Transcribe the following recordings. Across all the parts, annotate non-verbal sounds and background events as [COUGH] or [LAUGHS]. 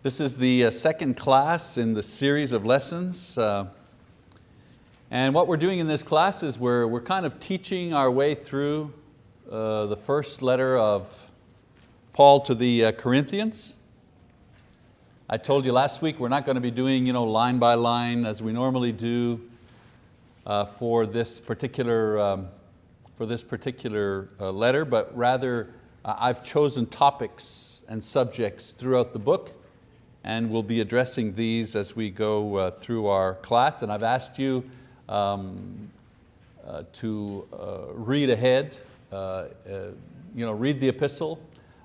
This is the uh, second class in the series of lessons. Uh, and what we're doing in this class is we're, we're kind of teaching our way through uh, the first letter of Paul to the Corinthians. I told you last week we're not going to be doing you know, line by line as we normally do for this particular, um, for this particular letter, but rather I've chosen topics and subjects throughout the book and we'll be addressing these as we go uh, through our class. And I've asked you um, uh, to uh, read ahead, uh, uh, you know, read the epistle.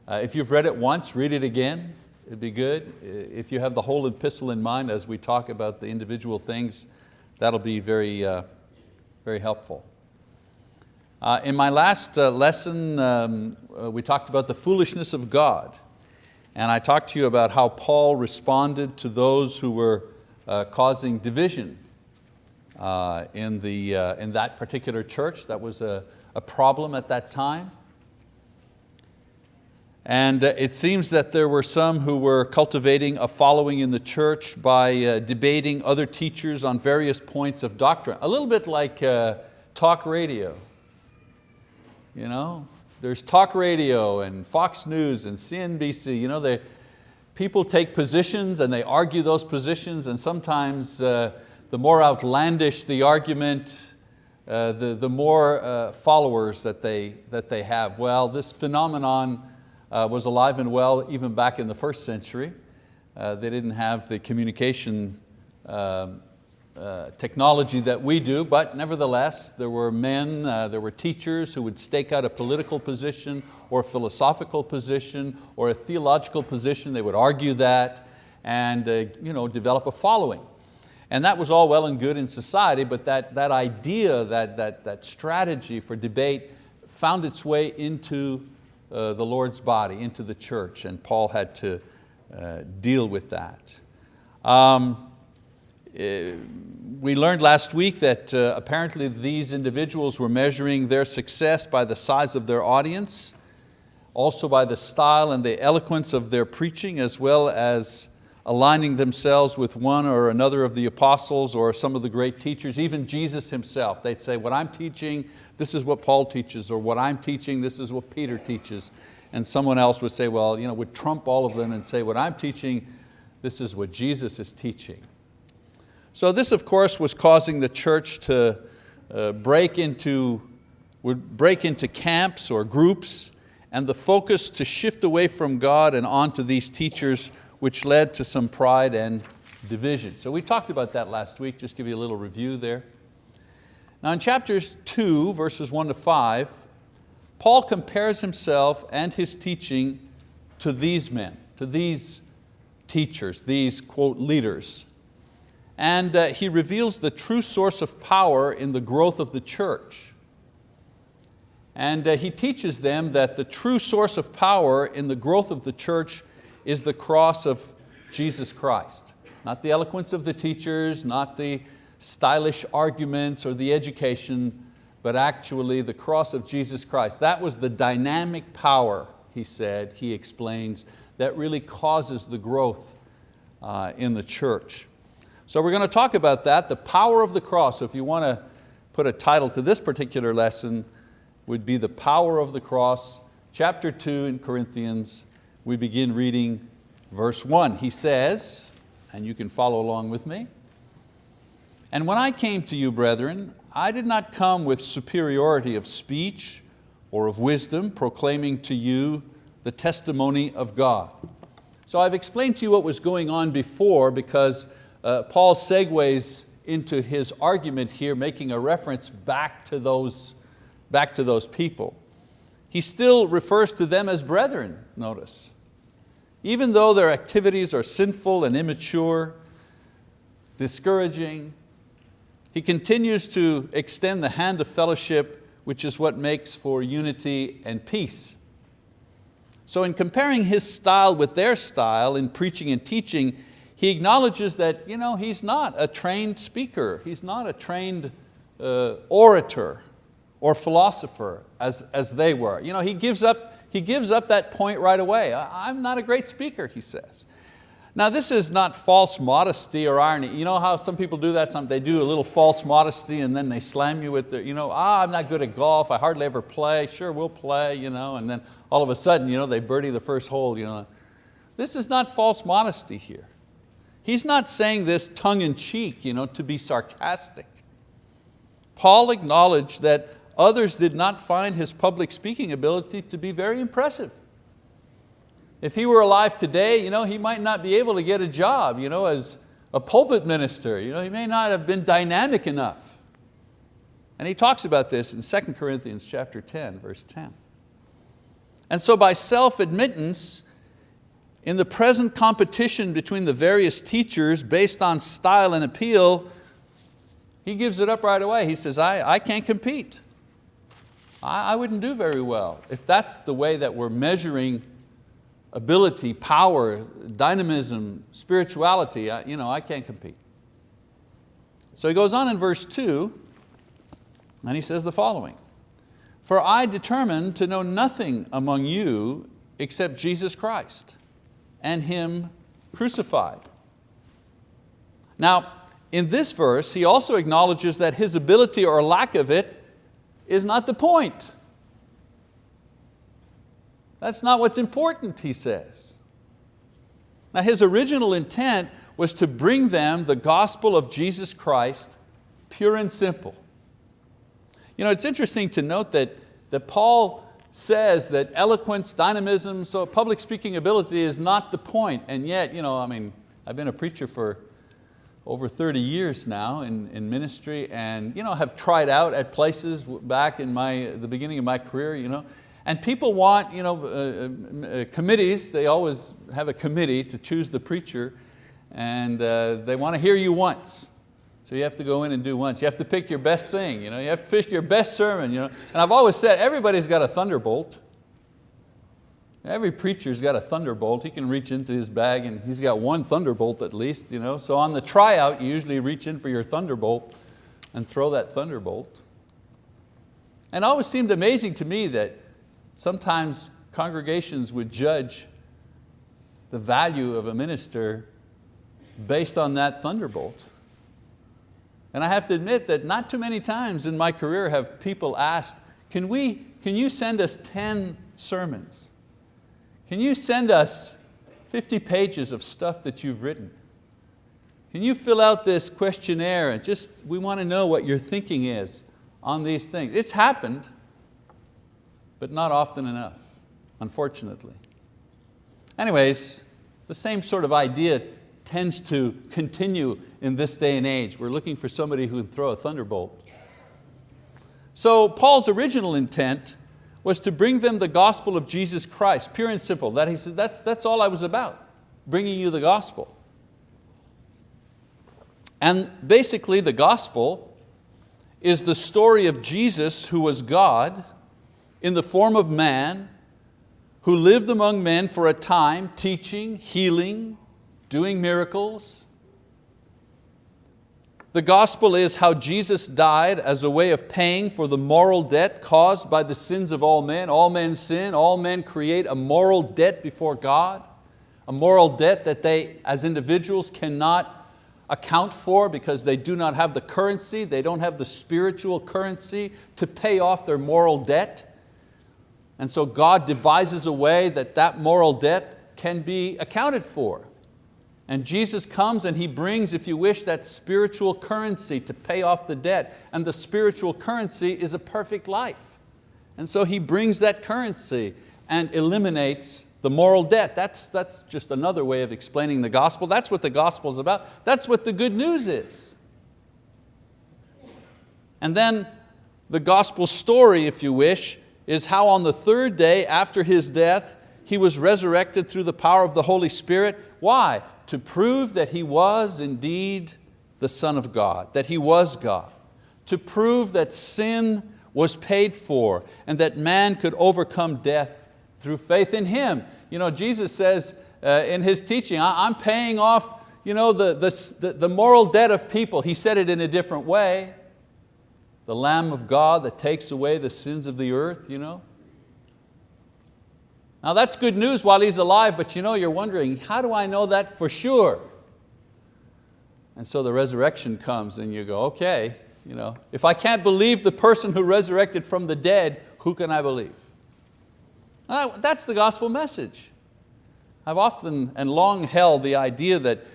Uh, if you've read it once, read it again, it'd be good. If you have the whole epistle in mind as we talk about the individual things, that'll be very, very helpful. in my last lesson, um, we talked about the foolishness of God and I talked to you about how Paul responded to those who were uh, causing division uh, in, the, uh, in that particular church. That was a, a problem at that time. And uh, it seems that there were some who were cultivating a following in the church by uh, debating other teachers on various points of doctrine. A little bit like uh, talk radio. You know, there's talk radio and Fox News and CNBC. You know, they, people take positions and they argue those positions and sometimes uh, the more outlandish the argument, uh, the, the more uh, followers that they, that they have. Well, this phenomenon uh, was alive and well even back in the first century. Uh, they didn't have the communication um, uh, technology that we do, but nevertheless, there were men, uh, there were teachers who would stake out a political position or a philosophical position or a theological position. They would argue that and uh, you know, develop a following. And that was all well and good in society, but that, that idea, that, that, that strategy for debate found its way into uh, the Lord's body, into the church, and Paul had to uh, deal with that. Um, we learned last week that uh, apparently these individuals were measuring their success by the size of their audience, also by the style and the eloquence of their preaching, as well as aligning themselves with one or another of the apostles or some of the great teachers, even Jesus himself. They'd say, what I'm teaching, this is what Paul teaches, or what I'm teaching, this is what Peter teaches. And someone else would say, well, you know, would trump all of them and say, what I'm teaching, this is what Jesus is teaching. So this of course was causing the church to uh, break into, would break into camps or groups and the focus to shift away from God and onto these teachers which led to some pride and division. So we talked about that last week, just give you a little review there. Now in chapters two, verses one to five, Paul compares himself and his teaching to these men, to these teachers, these quote leaders and uh, he reveals the true source of power in the growth of the church. And uh, he teaches them that the true source of power in the growth of the church is the cross of Jesus Christ. Not the eloquence of the teachers, not the stylish arguments or the education, but actually the cross of Jesus Christ. That was the dynamic power, he said, he explains, that really causes the growth uh, in the church. So we're going to talk about that, the power of the cross. So if you want to put a title to this particular lesson, would be the power of the cross. Chapter two in Corinthians, we begin reading verse one. He says, and you can follow along with me, and when I came to you, brethren, I did not come with superiority of speech or of wisdom, proclaiming to you the testimony of God. So I've explained to you what was going on before because uh, Paul segues into his argument here, making a reference back to those, back to those people. He still refers to them as brethren, notice. Even though their activities are sinful and immature, discouraging, he continues to extend the hand of fellowship, which is what makes for unity and peace. So in comparing his style with their style in preaching and teaching, he acknowledges that you know, he's not a trained speaker, he's not a trained uh, orator or philosopher as, as they were. You know, he, gives up, he gives up that point right away. I'm not a great speaker, he says. Now this is not false modesty or irony. You know how some people do that? Some, they do a little false modesty and then they slam you with the, you know, ah, I'm not good at golf, I hardly ever play, sure we'll play, you know, and then all of a sudden you know, they birdie the first hole. You know. This is not false modesty here. He's not saying this tongue in cheek you know, to be sarcastic. Paul acknowledged that others did not find his public speaking ability to be very impressive. If he were alive today, you know, he might not be able to get a job you know, as a pulpit minister. You know, he may not have been dynamic enough. And he talks about this in 2 Corinthians chapter 10, verse 10. And so by self-admittance, in the present competition between the various teachers based on style and appeal, he gives it up right away. He says, I, I can't compete. I, I wouldn't do very well if that's the way that we're measuring ability, power, dynamism, spirituality, I, you know, I can't compete. So he goes on in verse two, and he says the following, for I determined to know nothing among you except Jesus Christ and Him crucified. Now, in this verse, he also acknowledges that his ability or lack of it is not the point. That's not what's important, he says. Now his original intent was to bring them the gospel of Jesus Christ, pure and simple. You know, it's interesting to note that, that Paul says that eloquence, dynamism, so public speaking ability is not the point. and yet, you know, I mean, I've been a preacher for over 30 years now in, in ministry and you know, have tried out at places back in my, the beginning of my career, you know, and people want you know, uh, uh, committees, they always have a committee to choose the preacher and uh, they want to hear you once. So you have to go in and do once. You have to pick your best thing. You, know? you have to pick your best sermon. You know? And I've always said, everybody's got a thunderbolt. Every preacher's got a thunderbolt. He can reach into his bag and he's got one thunderbolt at least. You know? So on the tryout, you usually reach in for your thunderbolt and throw that thunderbolt. And it always seemed amazing to me that Sometimes congregations would judge the value of a minister based on that thunderbolt. And I have to admit that not too many times in my career have people asked, can, we, can you send us 10 sermons? Can you send us 50 pages of stuff that you've written? Can you fill out this questionnaire and just, we want to know what your thinking is on these things. It's happened but not often enough, unfortunately. Anyways, the same sort of idea tends to continue in this day and age. We're looking for somebody who can throw a thunderbolt. So Paul's original intent was to bring them the gospel of Jesus Christ, pure and simple. That he said, that's, that's all I was about, bringing you the gospel. And basically the gospel is the story of Jesus who was God in the form of man who lived among men for a time, teaching, healing, doing miracles. The gospel is how Jesus died as a way of paying for the moral debt caused by the sins of all men. All men sin, all men create a moral debt before God, a moral debt that they as individuals cannot account for because they do not have the currency, they don't have the spiritual currency to pay off their moral debt. And so God devises a way that that moral debt can be accounted for. And Jesus comes and He brings, if you wish, that spiritual currency to pay off the debt. And the spiritual currency is a perfect life. And so He brings that currency and eliminates the moral debt. That's, that's just another way of explaining the gospel. That's what the gospel is about. That's what the good news is. And then the gospel story, if you wish, is how on the third day after His death, He was resurrected through the power of the Holy Spirit. Why? To prove that He was indeed the Son of God, that He was God. To prove that sin was paid for and that man could overcome death through faith in Him. You know, Jesus says uh, in His teaching, I'm paying off you know, the, the, the moral debt of people. He said it in a different way the Lamb of God that takes away the sins of the earth. You know? Now that's good news while he's alive, but you know, you're wondering, how do I know that for sure? And so the resurrection comes and you go, okay, you know, if I can't believe the person who resurrected from the dead, who can I believe? That's the gospel message. I've often and long held the idea that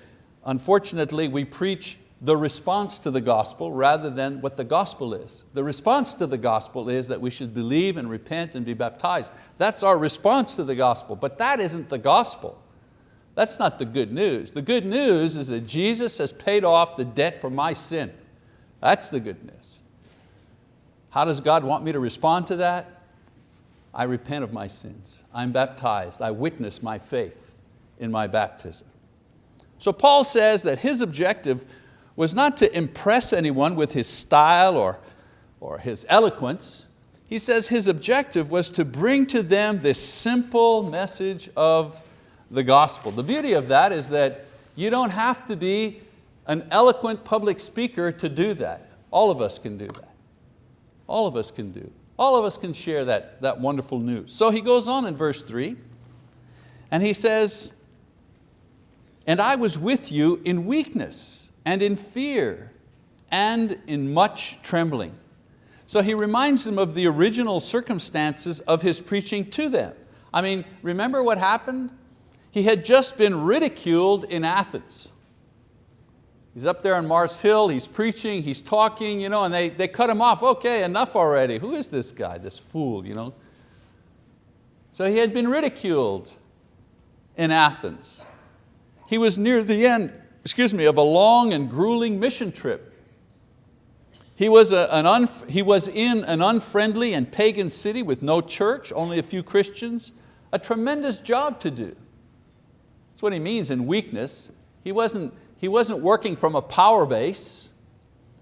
unfortunately we preach the response to the gospel rather than what the gospel is. The response to the gospel is that we should believe and repent and be baptized. That's our response to the gospel, but that isn't the gospel. That's not the good news. The good news is that Jesus has paid off the debt for my sin. That's the good news. How does God want me to respond to that? I repent of my sins. I'm baptized. I witness my faith in my baptism. So Paul says that his objective was not to impress anyone with his style or, or his eloquence. He says his objective was to bring to them this simple message of the gospel. The beauty of that is that you don't have to be an eloquent public speaker to do that. All of us can do that. All of us can do. All of us can share that, that wonderful news. So he goes on in verse three, and he says, and I was with you in weakness and in fear and in much trembling. So he reminds them of the original circumstances of his preaching to them. I mean, remember what happened? He had just been ridiculed in Athens. He's up there on Mars Hill, he's preaching, he's talking, you know, and they, they cut him off. Okay, enough already. Who is this guy, this fool? You know? So he had been ridiculed in Athens. He was near the end excuse me, of a long and grueling mission trip. He was, a, an he was in an unfriendly and pagan city with no church, only a few Christians, a tremendous job to do. That's what he means in weakness. He wasn't, he wasn't working from a power base.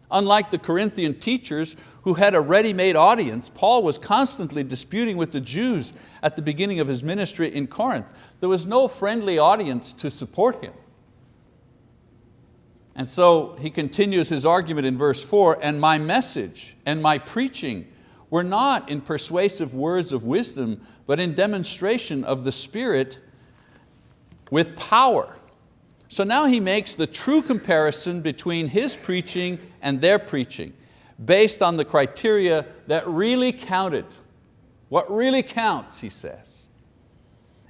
Unlike the Corinthian teachers who had a ready-made audience, Paul was constantly disputing with the Jews at the beginning of his ministry in Corinth. There was no friendly audience to support him. And so he continues his argument in verse four, and my message and my preaching were not in persuasive words of wisdom, but in demonstration of the Spirit with power. So now he makes the true comparison between his preaching and their preaching, based on the criteria that really counted. What really counts, he says.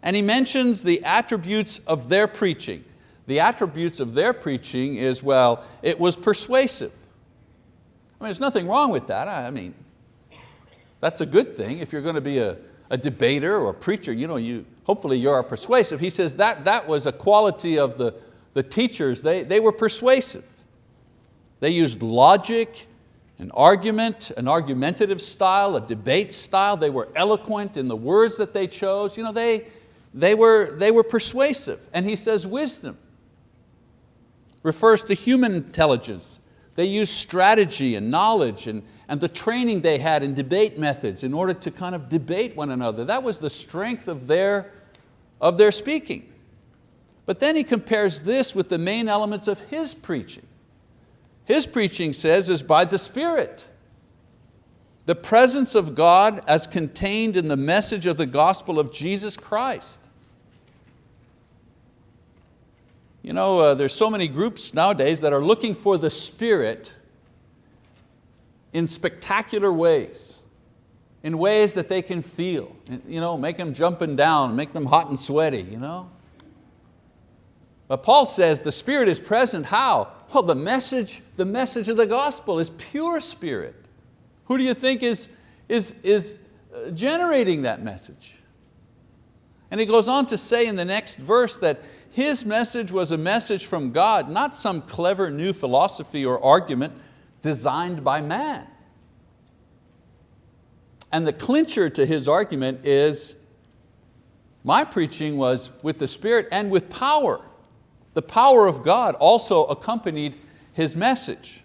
And he mentions the attributes of their preaching the attributes of their preaching is, well, it was persuasive. I mean, there's nothing wrong with that. I mean, that's a good thing. If you're going to be a, a debater or a preacher, you know, you, hopefully you're persuasive. He says that, that was a quality of the, the teachers. They, they were persuasive. They used logic, an argument, an argumentative style, a debate style. They were eloquent in the words that they chose. You know, they, they, were, they were persuasive. And he says wisdom refers to human intelligence. They used strategy and knowledge and, and the training they had in debate methods in order to kind of debate one another. That was the strength of their, of their speaking. But then he compares this with the main elements of his preaching. His preaching says is by the Spirit. The presence of God as contained in the message of the gospel of Jesus Christ. You know, uh, there's so many groups nowadays that are looking for the Spirit in spectacular ways, in ways that they can feel, you know, make them jumping down, make them hot and sweaty. You know? But Paul says the Spirit is present, how? Well, the message, the message of the gospel is pure spirit. Who do you think is, is, is uh, generating that message? And he goes on to say in the next verse that his message was a message from God, not some clever new philosophy or argument designed by man. And the clincher to his argument is, my preaching was with the Spirit and with power. The power of God also accompanied his message.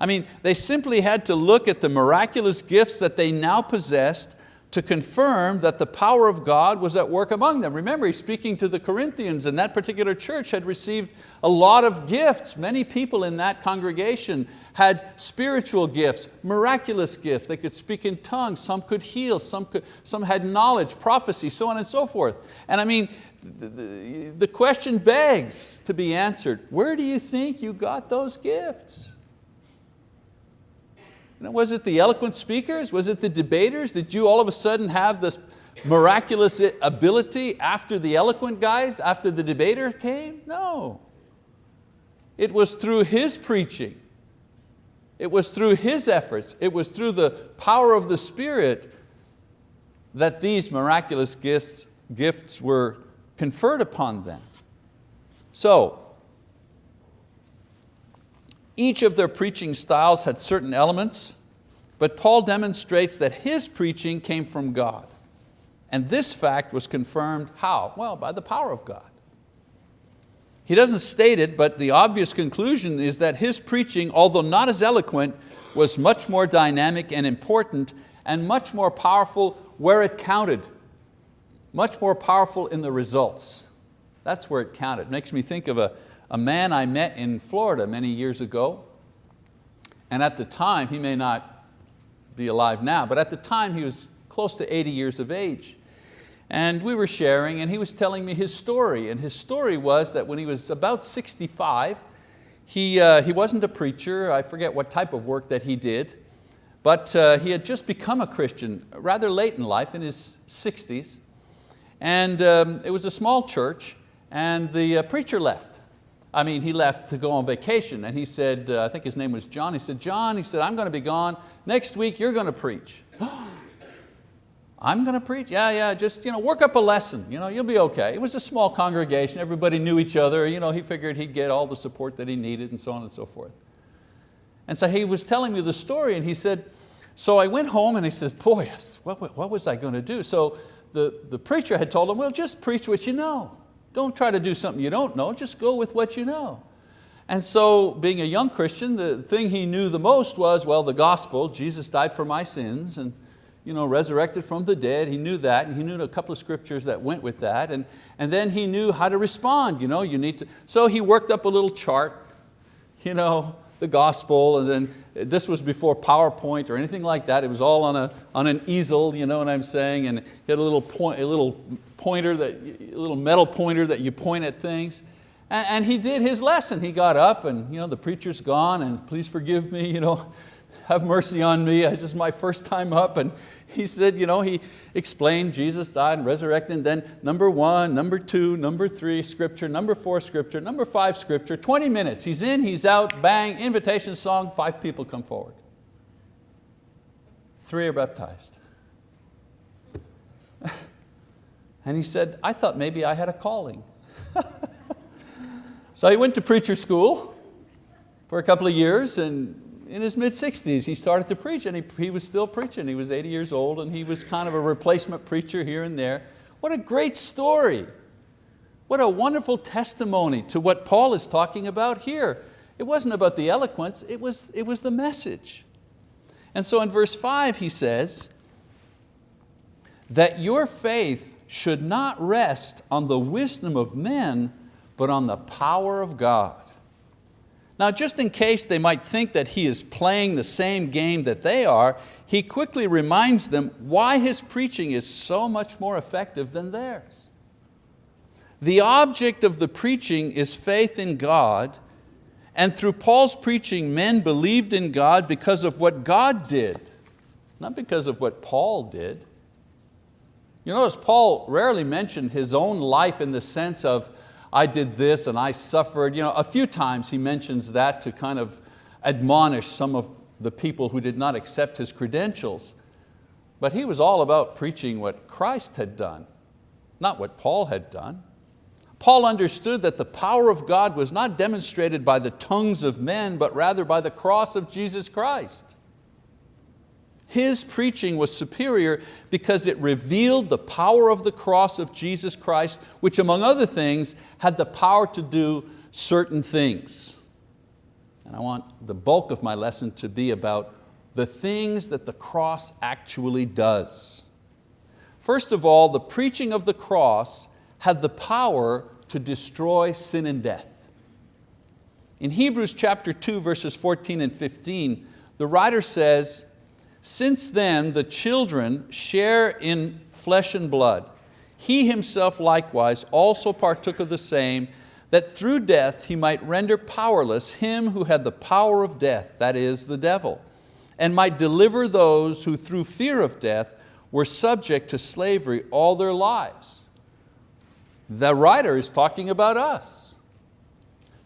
I mean, they simply had to look at the miraculous gifts that they now possessed to confirm that the power of God was at work among them. Remember, he's speaking to the Corinthians and that particular church had received a lot of gifts. Many people in that congregation had spiritual gifts, miraculous gifts. They could speak in tongues, some could heal, some, could, some had knowledge, prophecy, so on and so forth. And I mean, the, the, the question begs to be answered, where do you think you got those gifts? You know, was it the eloquent speakers? Was it the debaters? Did you all of a sudden have this miraculous ability after the eloquent guys, after the debater came? No. It was through his preaching. It was through his efforts. It was through the power of the Spirit that these miraculous gifts, gifts were conferred upon them. So, each of their preaching styles had certain elements, but Paul demonstrates that his preaching came from God. And this fact was confirmed how? Well, by the power of God. He doesn't state it, but the obvious conclusion is that his preaching, although not as eloquent, was much more dynamic and important and much more powerful where it counted. Much more powerful in the results. That's where it counted. Makes me think of a, a man I met in Florida many years ago. And at the time, he may not be alive now, but at the time he was close to 80 years of age. And we were sharing and he was telling me his story. And his story was that when he was about 65, he, uh, he wasn't a preacher, I forget what type of work that he did, but uh, he had just become a Christian rather late in life, in his 60s. And um, it was a small church and the uh, preacher left. I mean, he left to go on vacation and he said, uh, I think his name was John, he said, John, he said, I'm going to be gone. Next week you're going to preach. [GASPS] I'm going to preach? Yeah, yeah, just you know, work up a lesson, you know, you'll be okay. It was a small congregation, everybody knew each other, you know, he figured he'd get all the support that he needed and so on and so forth. And so he was telling me the story and he said, so I went home and he said, boy, what, what was I going to do? So the, the preacher had told him, well, just preach what you know. Don't try to do something you don't know, just go with what you know. And so being a young Christian, the thing he knew the most was, well, the gospel, Jesus died for my sins and you know, resurrected from the dead. He knew that and he knew a couple of scriptures that went with that. And, and then he knew how to respond. You know, you need to, so he worked up a little chart, you know, the gospel and then this was before PowerPoint or anything like that. It was all on, a, on an easel, you know what I'm saying? And he had a little, point, a little pointer, that, little metal pointer that you point at things. And, and he did his lesson. He got up and you know, the preacher's gone and please forgive me, you know, [LAUGHS] have mercy on me, it's just my first time up. And he said, you know, he explained Jesus died and resurrected, and then number one, number two, number three, scripture, number four, scripture, number five, scripture, 20 minutes. He's in, he's out, bang, invitation song, five people come forward. Three are baptized. And he said, I thought maybe I had a calling. [LAUGHS] so he went to preacher school for a couple of years and in his mid 60s, he started to preach and he, he was still preaching. He was 80 years old and he was kind of a replacement preacher here and there. What a great story. What a wonderful testimony to what Paul is talking about here. It wasn't about the eloquence, it was, it was the message. And so in verse five he says, that your faith should not rest on the wisdom of men, but on the power of God. Now just in case they might think that he is playing the same game that they are, he quickly reminds them why his preaching is so much more effective than theirs. The object of the preaching is faith in God, and through Paul's preaching, men believed in God because of what God did, not because of what Paul did. You notice Paul rarely mentioned his own life in the sense of, I did this and I suffered. You know, a few times he mentions that to kind of admonish some of the people who did not accept his credentials. But he was all about preaching what Christ had done, not what Paul had done. Paul understood that the power of God was not demonstrated by the tongues of men, but rather by the cross of Jesus Christ. His preaching was superior because it revealed the power of the cross of Jesus Christ, which among other things had the power to do certain things. And I want the bulk of my lesson to be about the things that the cross actually does. First of all, the preaching of the cross had the power to destroy sin and death. In Hebrews chapter 2, verses 14 and 15, the writer says, since then the children share in flesh and blood. He himself likewise also partook of the same, that through death he might render powerless him who had the power of death, that is, the devil, and might deliver those who through fear of death were subject to slavery all their lives. The writer is talking about us.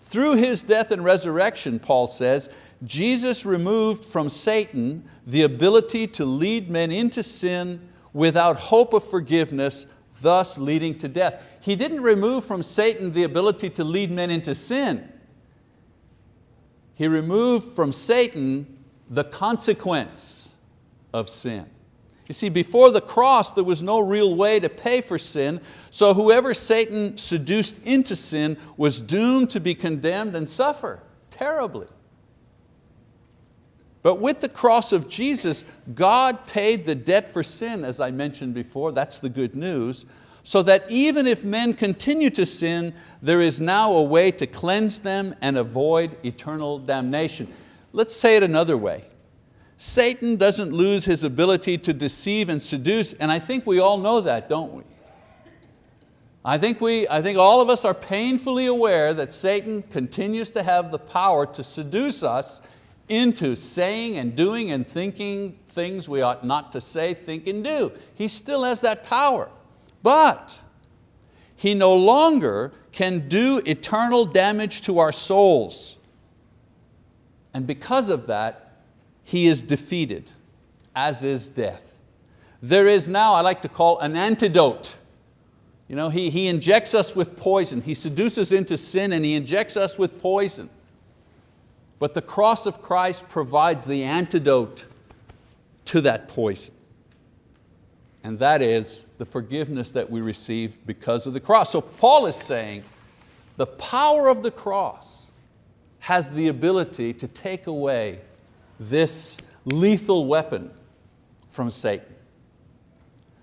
Through His death and resurrection, Paul says, Jesus removed from Satan the ability to lead men into sin without hope of forgiveness, thus leading to death. He didn't remove from Satan the ability to lead men into sin. He removed from Satan the consequence of sin. You see, before the cross, there was no real way to pay for sin, so whoever Satan seduced into sin was doomed to be condemned and suffer terribly. But with the cross of Jesus, God paid the debt for sin, as I mentioned before, that's the good news, so that even if men continue to sin, there is now a way to cleanse them and avoid eternal damnation. Let's say it another way. Satan doesn't lose his ability to deceive and seduce, and I think we all know that, don't we? I think, we, I think all of us are painfully aware that Satan continues to have the power to seduce us into saying and doing and thinking things we ought not to say, think and do. He still has that power. But he no longer can do eternal damage to our souls. And because of that, he is defeated, as is death. There is now, I like to call an antidote. You know, he, he injects us with poison. He seduces into sin and he injects us with poison. But the cross of Christ provides the antidote to that poison. And that is the forgiveness that we receive because of the cross. So Paul is saying the power of the cross has the ability to take away this lethal weapon from Satan.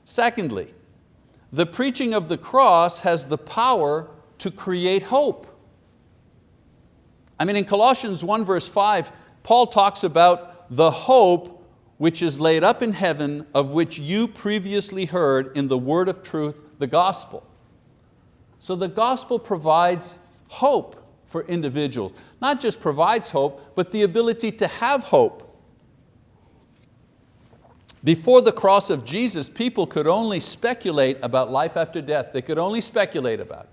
Secondly, the preaching of the cross has the power to create hope. I mean, in Colossians 1 verse 5, Paul talks about the hope which is laid up in heaven, of which you previously heard in the word of truth, the gospel. So the gospel provides hope for individuals. Not just provides hope, but the ability to have hope. Before the cross of Jesus, people could only speculate about life after death. They could only speculate about.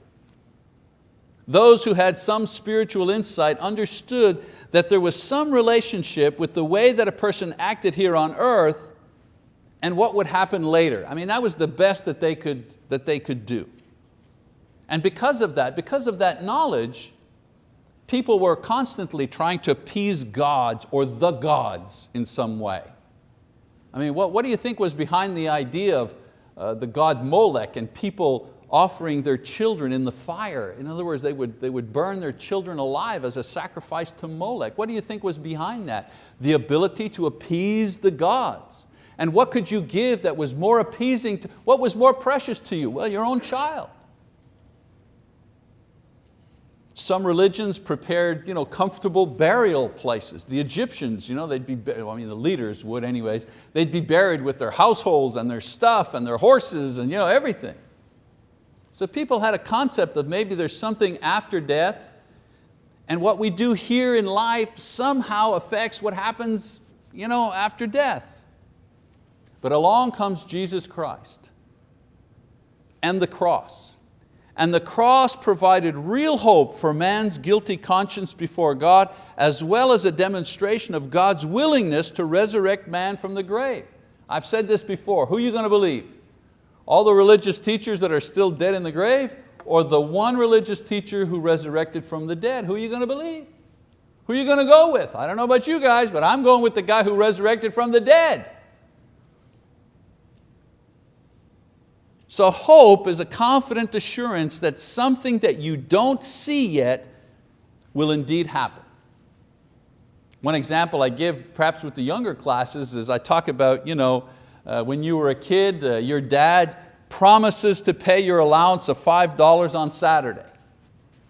Those who had some spiritual insight understood that there was some relationship with the way that a person acted here on earth and what would happen later. I mean, that was the best that they could, that they could do. And because of that, because of that knowledge, people were constantly trying to appease gods or the gods in some way. I mean, what, what do you think was behind the idea of uh, the god Molech and people offering their children in the fire? In other words, they would, they would burn their children alive as a sacrifice to Molech. What do you think was behind that? The ability to appease the gods. And what could you give that was more appeasing, to, what was more precious to you? Well, your own child. Some religions prepared you know, comfortable burial places. The Egyptians, you know, they'd be, I mean the leaders would anyways, they'd be buried with their households and their stuff and their horses and you know, everything. So people had a concept of maybe there's something after death and what we do here in life somehow affects what happens you know, after death. But along comes Jesus Christ and the cross and the cross provided real hope for man's guilty conscience before God, as well as a demonstration of God's willingness to resurrect man from the grave. I've said this before, who are you going to believe? All the religious teachers that are still dead in the grave, or the one religious teacher who resurrected from the dead? Who are you going to believe? Who are you going to go with? I don't know about you guys, but I'm going with the guy who resurrected from the dead. So hope is a confident assurance that something that you don't see yet will indeed happen. One example I give perhaps with the younger classes is I talk about you know, uh, when you were a kid, uh, your dad promises to pay your allowance of $5 on Saturday.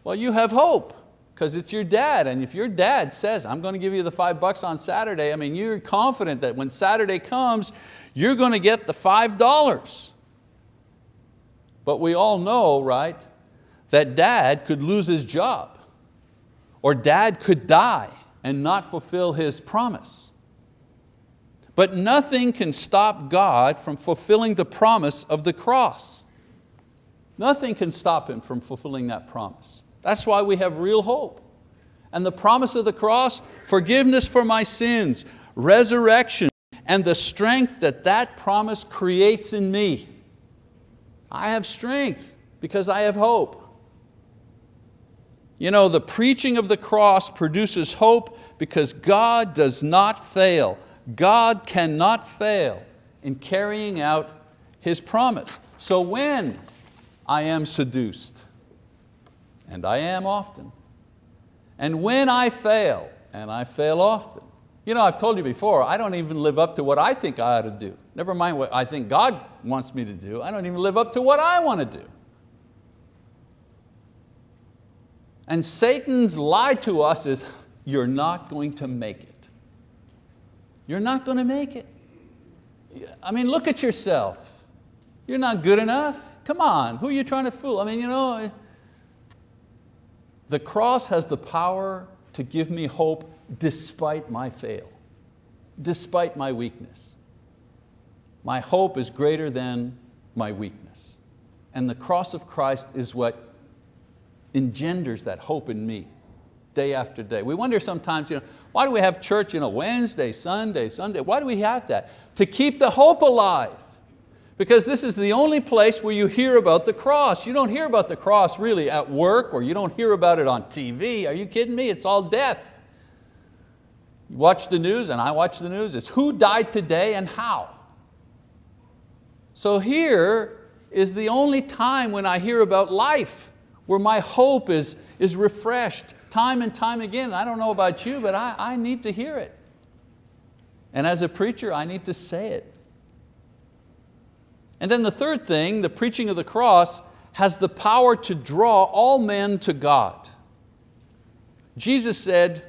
Well, you have hope because it's your dad. And if your dad says, I'm going to give you the five bucks on Saturday, I mean, you're confident that when Saturday comes, you're going to get the $5. But we all know, right, that dad could lose his job or dad could die and not fulfill his promise. But nothing can stop God from fulfilling the promise of the cross. Nothing can stop Him from fulfilling that promise. That's why we have real hope. And the promise of the cross, forgiveness for my sins, resurrection, and the strength that that promise creates in me. I have strength because I have hope. You know, the preaching of the cross produces hope because God does not fail. God cannot fail in carrying out His promise. So when I am seduced, and I am often, and when I fail, and I fail often, you know, I've told you before, I don't even live up to what I think I ought to do. Never mind what I think God wants me to do, I don't even live up to what I want to do. And Satan's lie to us is, you're not going to make it. You're not going to make it. I mean, look at yourself. You're not good enough. Come on, who are you trying to fool? I mean, you know, eh. the cross has the power to give me hope despite my fail, despite my weakness. My hope is greater than my weakness. And the cross of Christ is what engenders that hope in me day after day. We wonder sometimes, you know, why do we have church you know, Wednesday, Sunday, Sunday? Why do we have that? To keep the hope alive. Because this is the only place where you hear about the cross. You don't hear about the cross really at work or you don't hear about it on TV. Are you kidding me? It's all death. You watch the news and I watch the news. It's who died today and how. So here is the only time when I hear about life where my hope is, is refreshed time and time again. I don't know about you, but I, I need to hear it. And as a preacher, I need to say it. And then the third thing, the preaching of the cross has the power to draw all men to God. Jesus said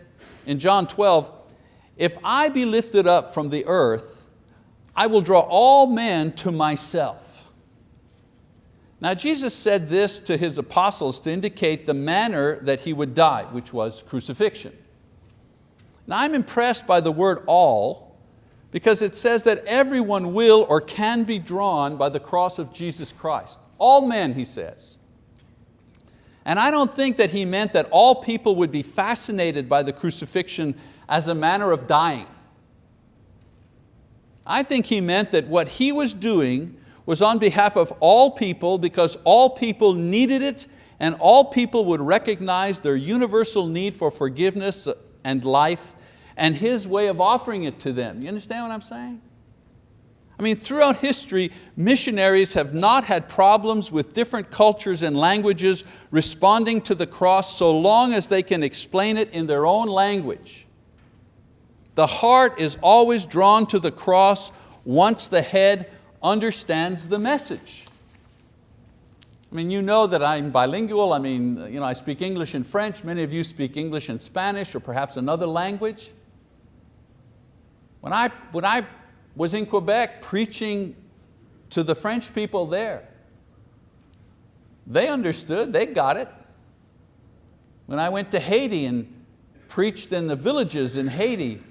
in John 12, if I be lifted up from the earth, I will draw all men to myself. Now Jesus said this to His apostles to indicate the manner that He would die, which was crucifixion. Now I'm impressed by the word all, because it says that everyone will or can be drawn by the cross of Jesus Christ. All men, he says. And I don't think that he meant that all people would be fascinated by the crucifixion as a manner of dying. I think he meant that what he was doing was on behalf of all people because all people needed it and all people would recognize their universal need for forgiveness and life and His way of offering it to them. You understand what I'm saying? I mean, throughout history, missionaries have not had problems with different cultures and languages responding to the cross so long as they can explain it in their own language. The heart is always drawn to the cross once the head understands the message. I mean, you know that I'm bilingual. I mean, you know, I speak English and French. Many of you speak English and Spanish or perhaps another language. When I, when I was in Quebec preaching to the French people there, they understood, they got it. When I went to Haiti and preached in the villages in Haiti,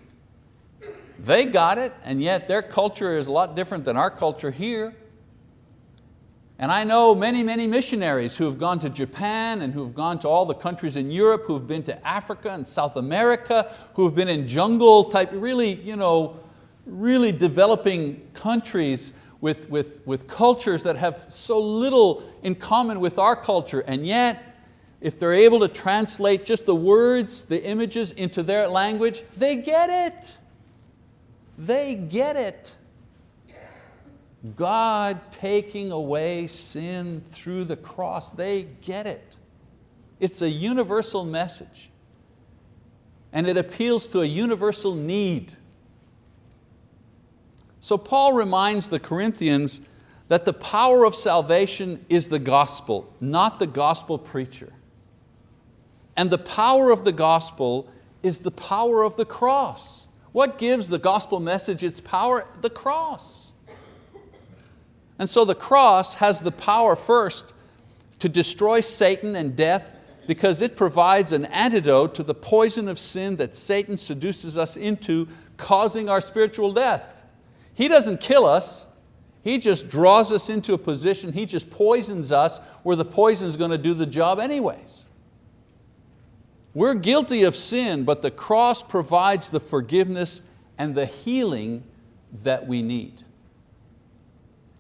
they got it, and yet their culture is a lot different than our culture here. And I know many, many missionaries who have gone to Japan and who have gone to all the countries in Europe, who have been to Africa and South America, who have been in jungle type, really, you know, really developing countries with, with, with cultures that have so little in common with our culture. And yet, if they're able to translate just the words, the images into their language, they get it. They get it. God taking away sin through the cross, they get it. It's a universal message. And it appeals to a universal need. So Paul reminds the Corinthians that the power of salvation is the gospel, not the gospel preacher. And the power of the gospel is the power of the cross. What gives the gospel message its power? The cross. And so the cross has the power first to destroy Satan and death because it provides an antidote to the poison of sin that Satan seduces us into, causing our spiritual death. He doesn't kill us, he just draws us into a position, he just poisons us where the poison is going to do the job anyways. We're guilty of sin, but the cross provides the forgiveness and the healing that we need.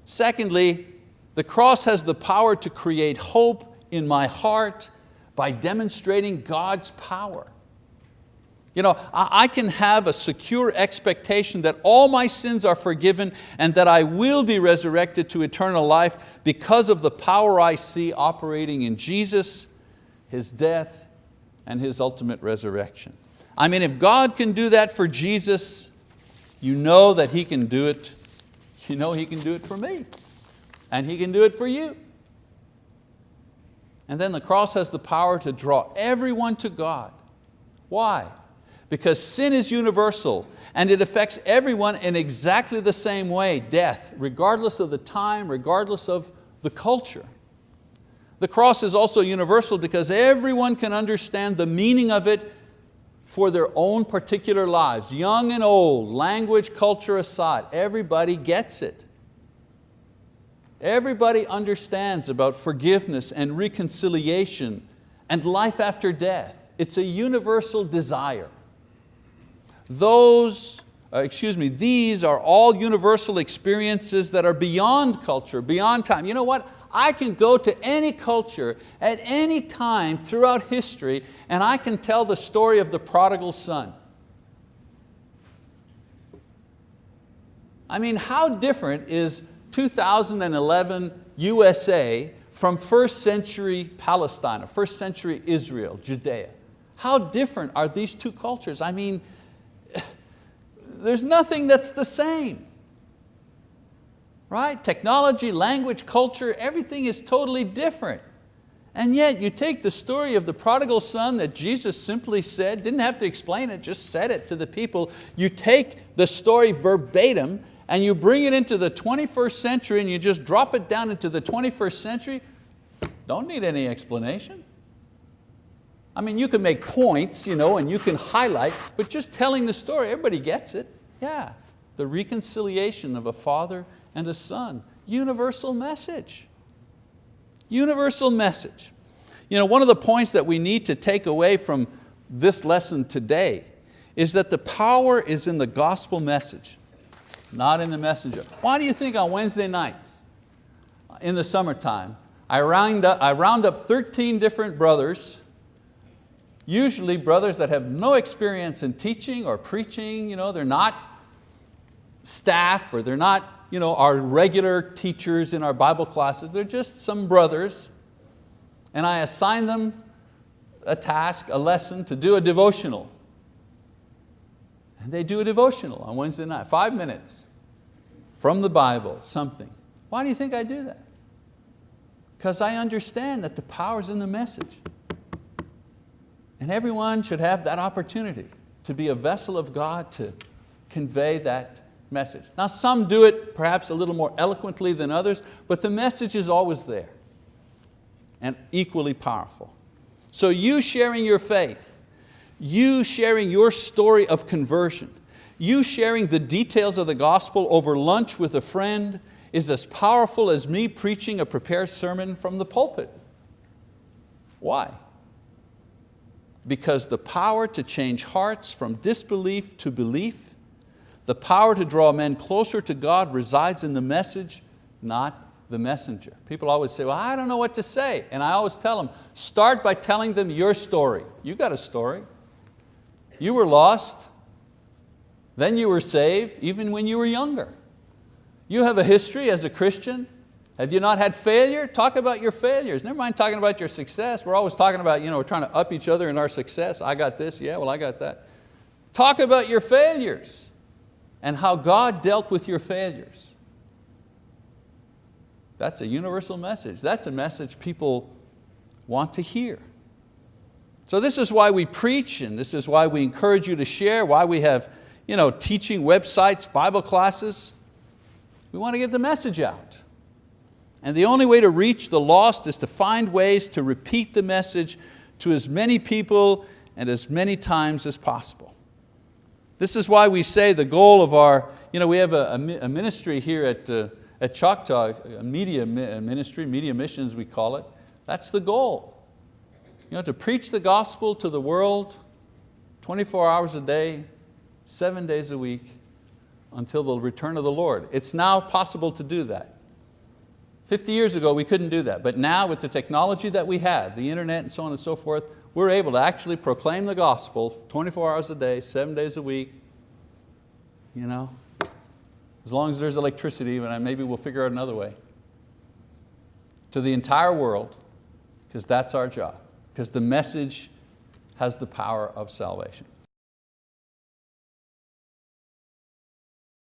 Secondly, the cross has the power to create hope in my heart by demonstrating God's power. You know, I can have a secure expectation that all my sins are forgiven and that I will be resurrected to eternal life because of the power I see operating in Jesus, His death, and His ultimate resurrection. I mean, if God can do that for Jesus, you know that He can do it, you know He can do it for me, and He can do it for you. And then the cross has the power to draw everyone to God. Why? because sin is universal and it affects everyone in exactly the same way, death, regardless of the time, regardless of the culture. The cross is also universal because everyone can understand the meaning of it for their own particular lives, young and old, language, culture aside, everybody gets it. Everybody understands about forgiveness and reconciliation and life after death. It's a universal desire. Those, uh, excuse me, these are all universal experiences that are beyond culture, beyond time. You know what? I can go to any culture at any time throughout history and I can tell the story of the prodigal son. I mean, how different is 2011 USA from first century Palestine, or first century Israel, Judea? How different are these two cultures? I mean, [SIGHS] there's nothing that's the same. Right? Technology, language, culture, everything is totally different. And yet you take the story of the prodigal son that Jesus simply said, didn't have to explain it, just said it to the people. You take the story verbatim and you bring it into the 21st century and you just drop it down into the 21st century, don't need any explanation. I mean, you can make points you know, and you can highlight, but just telling the story, everybody gets it. Yeah, the reconciliation of a father and a son. Universal message. Universal message. You know, one of the points that we need to take away from this lesson today is that the power is in the gospel message, not in the messenger. Why do you think on Wednesday nights, in the summertime, I round up, I round up 13 different brothers usually brothers that have no experience in teaching or preaching, you know, they're not staff or they're not you know, our regular teachers in our Bible classes, they're just some brothers and I assign them a task, a lesson to do a devotional. And they do a devotional on Wednesday night, five minutes from the Bible, something. Why do you think I do that? Because I understand that the power's in the message. And everyone should have that opportunity to be a vessel of God to convey that message. Now some do it perhaps a little more eloquently than others, but the message is always there and equally powerful. So you sharing your faith, you sharing your story of conversion, you sharing the details of the gospel over lunch with a friend is as powerful as me preaching a prepared sermon from the pulpit. Why? because the power to change hearts from disbelief to belief, the power to draw men closer to God resides in the message, not the messenger. People always say, well, I don't know what to say. And I always tell them, start by telling them your story. You got a story. You were lost, then you were saved, even when you were younger. You have a history as a Christian, have you not had failure? Talk about your failures. Never mind talking about your success. We're always talking about, you know, we're trying to up each other in our success. I got this, yeah, well I got that. Talk about your failures. And how God dealt with your failures. That's a universal message. That's a message people want to hear. So this is why we preach and this is why we encourage you to share, why we have you know, teaching websites, Bible classes. We want to get the message out. And the only way to reach the lost is to find ways to repeat the message to as many people and as many times as possible. This is why we say the goal of our, you know, we have a, a ministry here at, uh, at Choctaw, a media ministry, media missions we call it. That's the goal. You know, to preach the gospel to the world 24 hours a day, seven days a week, until the return of the Lord. It's now possible to do that. 50 years ago we couldn't do that, but now with the technology that we have, the internet and so on and so forth, we're able to actually proclaim the gospel 24 hours a day, seven days a week. You know, as long as there's electricity, and maybe we'll figure out another way. To the entire world, because that's our job, because the message has the power of salvation.